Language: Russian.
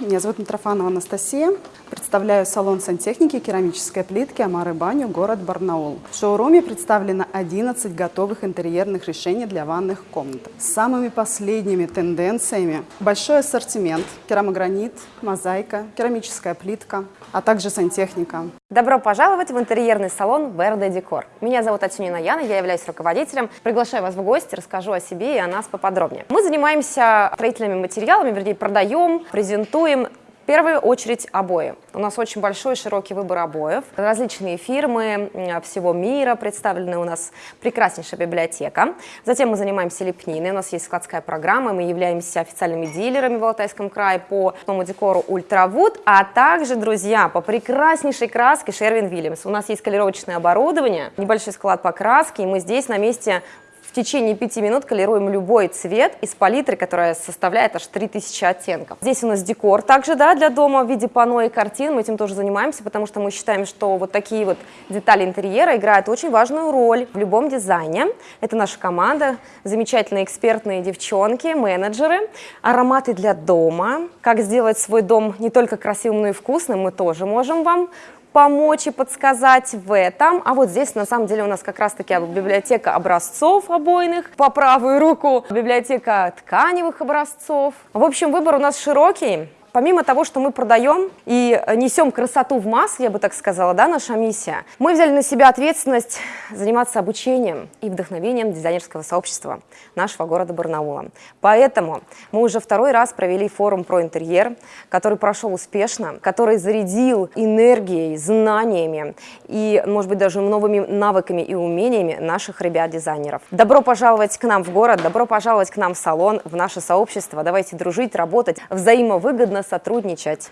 Меня зовут Митрофанова Анастасия. Представляю салон сантехники и керамической плитки Амары Баню, город Барнаул. В шоуруме представлено 11 готовых интерьерных решений для ванных комнат. С самыми последними тенденциями большой ассортимент, керамогранит, мозаика, керамическая плитка, а также сантехника. Добро пожаловать в интерьерный салон Верде Декор. Меня зовут Атюнина Яна, я являюсь руководителем. Приглашаю вас в гости, расскажу о себе и о нас поподробнее. Мы занимаемся строительными материалами, вернее, продаем, презентуем в первую очередь обои. У нас очень большой широкий выбор обоев. Различные фирмы всего мира представлены у нас прекраснейшая библиотека. Затем мы занимаемся лепниной. У нас есть складская программа. Мы являемся официальными дилерами в Алтайском крае по новому декору Ultrawood, а также, друзья, по прекраснейшей краске Sherwin Williams. У нас есть колеровочное оборудование, небольшой склад покраски, и мы здесь на месте в течение 5 минут колеруем любой цвет из палитры, которая составляет аж 3000 оттенков. Здесь у нас декор также да, для дома в виде панно и картин. Мы этим тоже занимаемся, потому что мы считаем, что вот такие вот детали интерьера играют очень важную роль в любом дизайне. Это наша команда, замечательные экспертные девчонки, менеджеры, ароматы для дома. Как сделать свой дом не только красивым, но и вкусным, мы тоже можем вам помочь и подсказать в этом. А вот здесь на самом деле у нас как раз-таки библиотека образцов обойных по правую руку, библиотека тканевых образцов. В общем, выбор у нас широкий. Помимо того, что мы продаем и несем красоту в массы, я бы так сказала, да, наша миссия, мы взяли на себя ответственность заниматься обучением и вдохновением дизайнерского сообщества нашего города Барнаула. Поэтому мы уже второй раз провели форум про интерьер, который прошел успешно, который зарядил энергией, знаниями и, может быть, даже новыми навыками и умениями наших ребят-дизайнеров. Добро пожаловать к нам в город, добро пожаловать к нам в салон, в наше сообщество. Давайте дружить, работать взаимовыгодно сотрудничать.